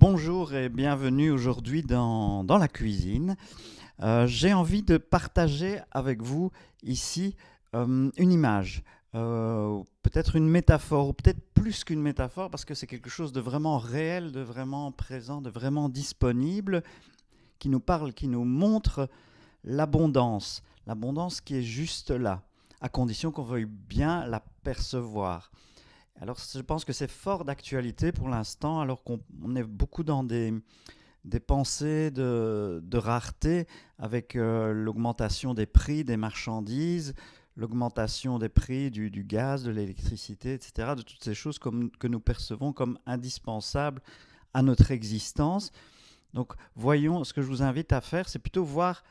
Bonjour et bienvenue aujourd'hui dans, dans, la cuisine. Euh, J'ai envie de partager avec vous ici euh, une image, euh, peut-être une métaphore, ou peut-être plus qu'une métaphore, parce que c'est quelque chose de vraiment réel, de vraiment présent, de vraiment disponible, qui nous parle, qui nous montre l'abondance, l'abondance qui est juste là, à condition qu'on veuille bien la percevoir. Alors je pense que c'est fort d'actualité pour l'instant, alors qu'on est beaucoup dans des, des pensées de, rareté avec euh, l'augmentation des prix des marchandises, l'augmentation des prix du, gaz, de l'électricité, etc., de toutes ces choses que nous percevons comme indispensables à notre existence. Donc voyons, ce que je vous invite à faire, c'est plutôt voir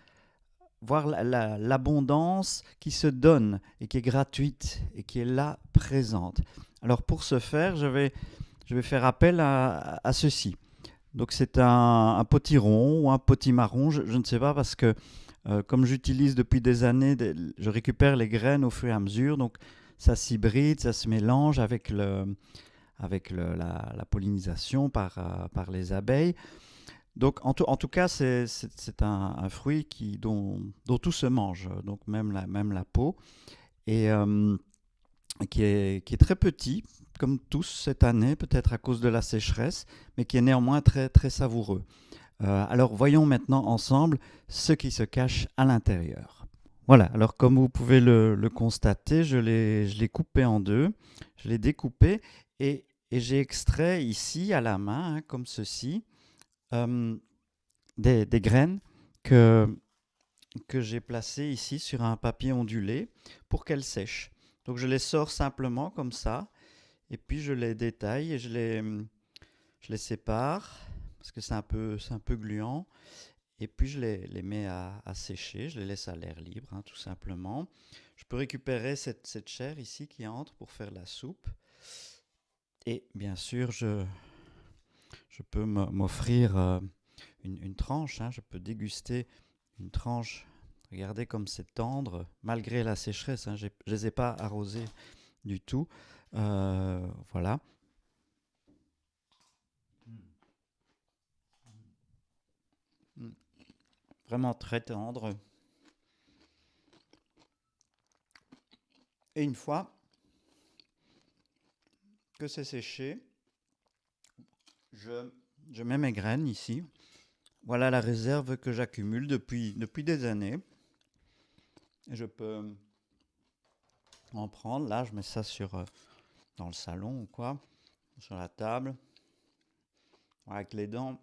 voir l'abondance la, la, qui se donne et qui est gratuite et qui est là présente. Alors pour ce faire, je vais, je vais faire appel à, à ceci. Donc c'est un, un, potiron ou un potimarron, je, je ne sais pas parce que euh, comme j'utilise depuis des années, je récupère les graines au fur et à mesure, donc ça s'hybride, ça se mélange avec, le, avec la, pollinisation par, euh, par les abeilles. Donc, en tout, en tout cas, c'est un, un, fruit qui, dont, dont, tout se mange, donc même la, même la peau, et euh, qui, est, qui est très petit, comme tous cette année, peut-être à cause de la sécheresse, mais qui est néanmoins très, très savoureux. Euh, alors, voyons maintenant ensemble ce qui se cache à l'intérieur. Voilà, alors comme vous pouvez le, le constater, je l'ai coupé en deux, je l'ai découpé et, et j'ai extrait ici à la main, hein, comme ceci, euh, des, des, graines que, que j'ai placées ici sur un papier ondulé pour qu'elles sèchent. Donc je les sors simplement comme ça, et puis je les détaille et je les, je les sépare, parce que c'est un, peu, un peu gluant, et puis je les, les mets à, à, sécher, je les laisse à l'air libre, hein, tout simplement. Je peux récupérer cette, cette chair ici qui entre pour faire la soupe, et bien sûr je, je peux m'offrir euh, une, une, tranche, hein, je peux déguster une tranche. Regardez comme c'est tendre, malgré la sécheresse, hein, je ne les ai pas arrosés du tout. Euh, voilà. Vraiment très tendre. Et une fois que c'est séché, je, mets mes graines ici. Voilà la réserve que j'accumule depuis des années. Je peux en prendre. Là, je mets ça sur, euh, dans le salon ou quoi, sur la table. Avec les dents,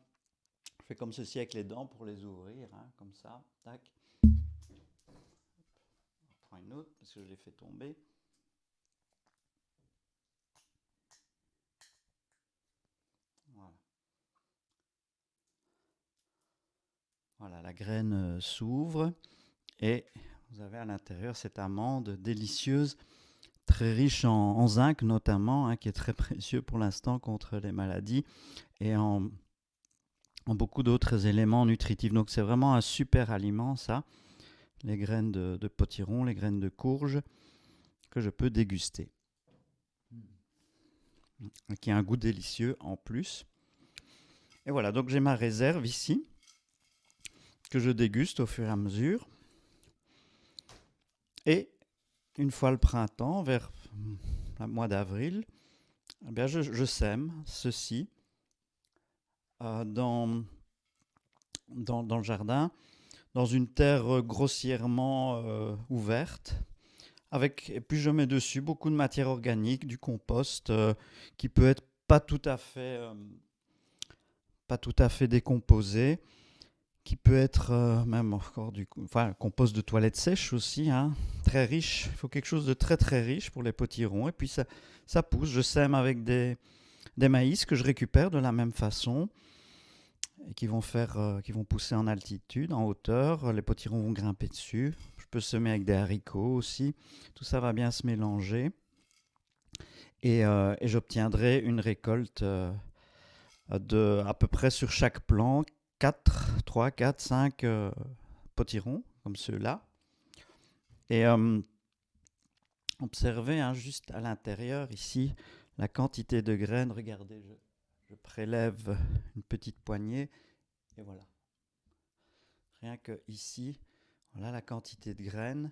je fais comme ceci avec les dents pour les ouvrir, hein, comme ça. Tac. Je prends une autre parce que je l'ai fait tomber. Voilà, la graine euh, s'ouvre et vous avez à l'intérieur cette amande délicieuse, très riche en, zinc notamment, hein, qui est très précieux pour l'instant contre les maladies et en, en beaucoup d'autres éléments nutritifs. Donc c'est vraiment un super aliment ça, les graines de, de, potiron, les graines de courge que je peux déguster. Qui a un goût délicieux en plus. Et voilà, donc j'ai ma réserve ici que je déguste au fur et à mesure. Et une fois le printemps, vers le mois d'avril, eh bien je, sème ceci euh, dans, dans, le jardin, dans une terre grossièrement euh, ouverte. Avec, et puis je mets dessus beaucoup de matière organique, du compost euh, qui peut être pas tout à fait, pas tout à fait décomposé qui peut être euh, même encore du enfin, compost de toilette sèche aussi, hein, très riche. Il faut quelque chose de très très riche pour les potirons. Et puis ça, ça pousse. Je sème avec des, des maïs que je récupère de la même façon et qui vont, faire, euh, qui vont pousser en altitude, en hauteur. Les potirons vont grimper dessus. Je peux semer avec des haricots aussi. Tout ça va bien se mélanger. Et, euh, et j'obtiendrai une récolte de à peu près sur chaque plant 4, 3, 4, 5 euh, potirons, comme ceux-là. Et euh, observez hein, juste à l'intérieur ici la quantité de graines. Regardez, je, je prélève une petite poignée et voilà. Rien que ici, voilà la quantité de graines.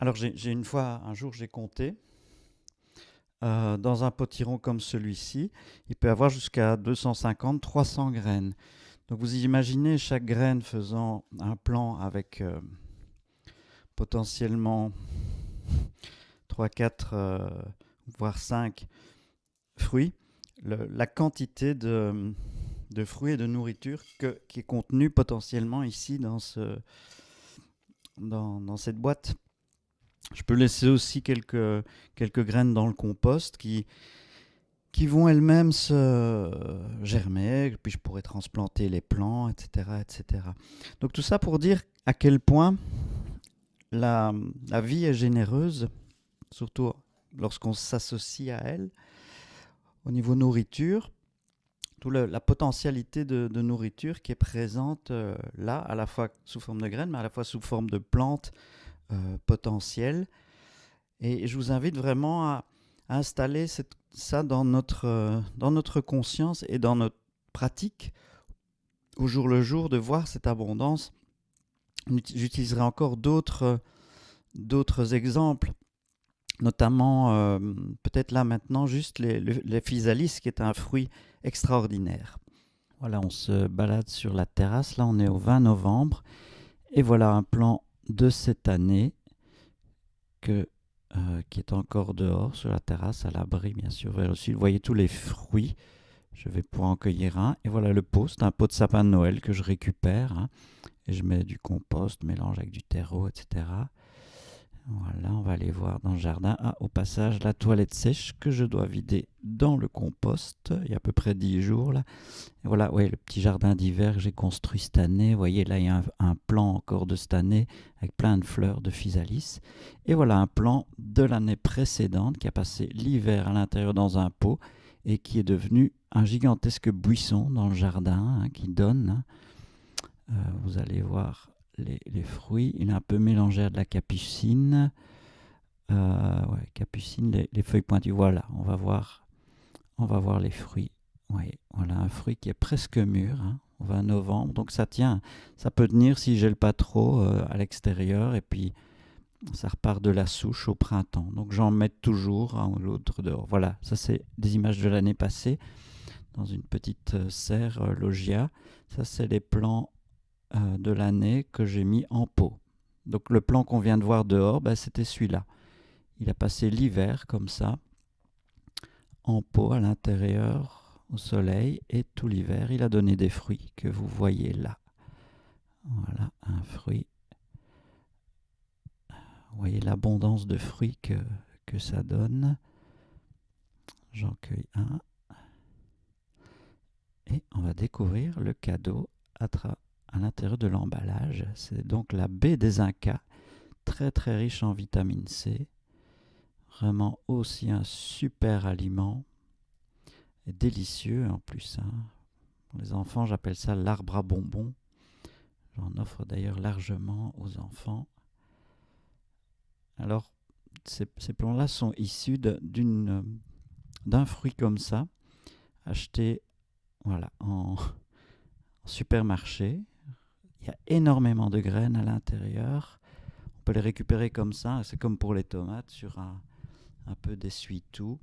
Alors j'ai une fois, un jour, j'ai compté. Euh, dans un potiron comme celui-ci, il peut avoir jusqu'à 250-300 graines. Donc vous imaginez chaque graine faisant un plan avec euh, potentiellement 3, 4, euh, voire 5 fruits, la quantité de, fruits et de nourriture qui est contenue potentiellement ici dans, ce, dans cette boîte. Je peux laisser aussi quelques, quelques graines dans le compost qui, qui vont elles-mêmes se germer, puis je pourrais transplanter les plants, etc., etc. Donc tout ça pour dire à quel point la, la vie est généreuse, surtout lorsqu'on s'associe à elle, au niveau nourriture, toute la potentialité de, nourriture qui est présente euh, là, à la fois sous forme de graines, mais à la fois sous forme de plantes, potentiel. Et je vous invite vraiment à, installer ça dans notre, euh, dans notre conscience et dans notre pratique au jour le jour, de voir cette abondance. J'utiliserai encore d'autres d'autres exemples, notamment euh, peut-être là maintenant juste les, les, physalis, qui est un fruit extraordinaire. Voilà, on se balade sur la terrasse, là on est au 20 novembre, et voilà un plan de cette année euh, qui est encore dehors sur la terrasse, à l'abri bien sûr. Vous voyez tous les fruits. Je vais pouvoir en cueillir un. Et voilà le pot, c'est un pot de sapin de Noël que je récupère. Hein. et je mets du compost, mélange avec du terreau, etc. Voilà, on va aller voir dans le jardin. Ah, au passage, la toilette sèche que je dois vider dans le compost. Il y a à peu près 10 jours là. voilà, ouais, le petit jardin d'hiver que j'ai construit cette année. Vous voyez, là, il y a un, plan encore de cette année avec plein de fleurs de physalis. Et voilà un plan de l'année précédente qui a passé l'hiver à l'intérieur dans un pot et qui est devenu un gigantesque buisson dans le jardin hein, qui donne. Hein. Euh, vous allez voir les, fruits. Il est un peu mélangé à de la capucine. Euh, capucine, les, feuilles pointues. Voilà, on va voir, on va voir les fruits. Oui, voilà un fruit qui est presque mûr. Hein. On va novembre, donc ça tient. Ça peut tenir si gèle pas trop euh, à l'extérieur et puis ça repart de la souche au printemps. Donc j'en mets toujours un ou l'autre dehors. Voilà, ça c'est des images de l'année passée dans une petite euh, serre logia. Ça c'est les plants euh, de l'année que j'ai mis en pot. Donc le plan qu'on vient de voir dehors, ben, c'était celui-là. Il a passé l'hiver comme ça, en pot à l'intérieur, au soleil, et tout l'hiver, il a donné des fruits que vous voyez là. Voilà, un fruit. Vous voyez l'abondance de fruits que, que ça donne. J'en cueille un. Et on va découvrir le cadeau à, travers à l'intérieur de l'emballage. C'est donc la baie des Incas, très très riche en vitamine C. Vraiment aussi un super aliment. Et délicieux en plus. Hein. Pour les enfants, j'appelle ça l'arbre à bonbons. J'en offre d'ailleurs largement aux enfants. Alors, ces, ces plants-là sont issus d'un fruit comme ça, acheté voilà, en supermarché, il y a énormément de graines à l'intérieur. On peut les récupérer comme ça. C'est comme pour les tomates sur un, un peu d'essuie-tout.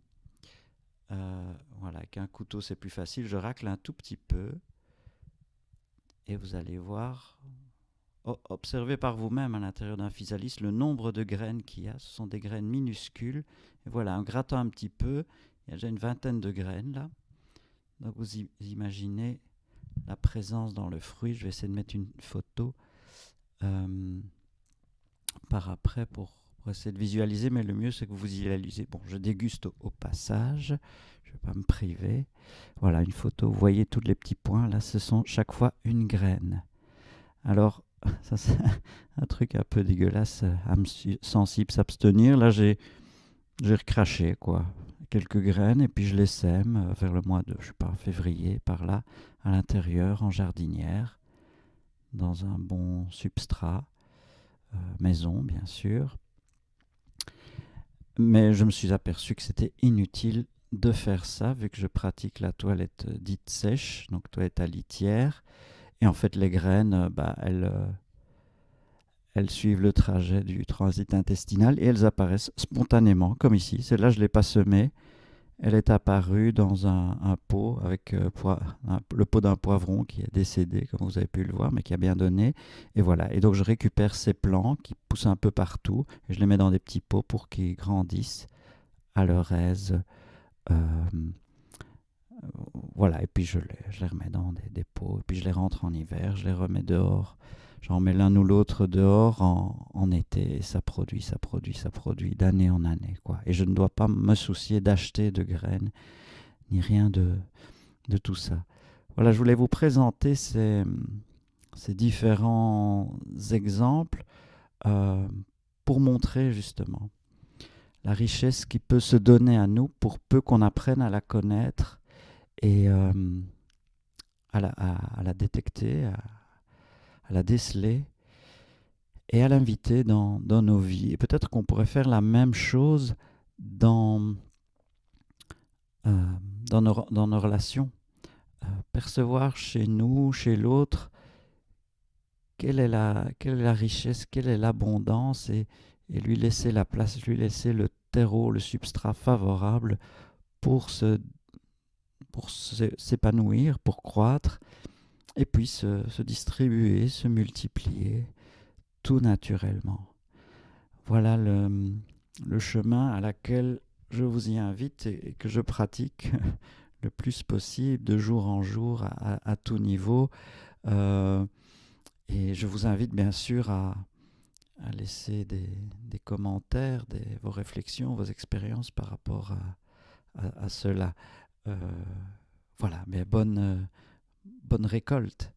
Euh, voilà, avec un couteau c'est plus facile. Je racle un tout petit peu. Et vous allez voir, observez par vous-même à l'intérieur d'un physalis le nombre de graines qu'il y a. Ce sont des graines minuscules. Voilà, en grattant un petit peu, il y a déjà une vingtaine de graines là. Donc vous imaginez la présence dans le fruit. Je vais essayer de mettre une photo euh, par après pour, essayer de visualiser, mais le mieux c'est que vous visualisez. Bon, je déguste au, passage, je ne vais pas me priver. Voilà une photo, vous voyez tous les petits points, là ce sont chaque fois une graine. Alors, ça c'est un truc un peu dégueulasse, âme sensible, s'abstenir. Là j'ai recraché quoi quelques graines et puis je les sème euh, vers le mois de, je sais pas, février, par là, à l'intérieur, en jardinière, dans un bon substrat, euh, maison bien sûr. Mais je me suis aperçu que c'était inutile de faire ça, vu que je pratique la toilette dite sèche, donc toilette à litière. Et en fait, les graines, bah, elles, elles suivent le trajet du transit intestinal et elles apparaissent spontanément, comme ici. Celle-là, je ne l'ai pas semée. Elle est apparue dans un, pot avec euh, le pot d'un poivron qui est décédé, comme vous avez pu le voir, mais qui a bien donné. Et voilà. Et donc je récupère ces plants qui poussent un peu partout et je les mets dans des petits pots pour qu'ils grandissent à leur aise. Euh, voilà. Et puis je les, remets dans des, des, pots. Et puis je les rentre en hiver. Je les remets dehors J'en mets l'un ou l'autre dehors en, été et ça produit, ça produit, ça produit d'année en année. Quoi. Et je ne dois pas me soucier d'acheter de graines ni rien de, de tout ça. Voilà, je voulais vous présenter ces, ces différents exemples euh, pour montrer justement la richesse qui peut se donner à nous pour peu qu'on apprenne à la connaître et euh, à, la, à, la, détecter, la déceler et à l'inviter dans, dans, nos vies. Et peut-être qu'on pourrait faire la même chose dans, euh, dans, nos, dans, nos, relations. Euh, percevoir chez nous, chez l'autre, quelle, est la, quelle est la richesse, quelle est l'abondance et, et, lui laisser la place, lui laisser le terreau, le substrat favorable pour se pour s'épanouir, pour croître et puis se, distribuer, se multiplier tout naturellement. Voilà le, chemin à laquelle je vous y invite et, que je pratique le plus possible de jour en jour à, tout niveau. Euh, et je vous invite bien sûr à, laisser des, commentaires, vos réflexions, vos expériences par rapport à, cela. Euh, voilà, mais bonne bonne récolte.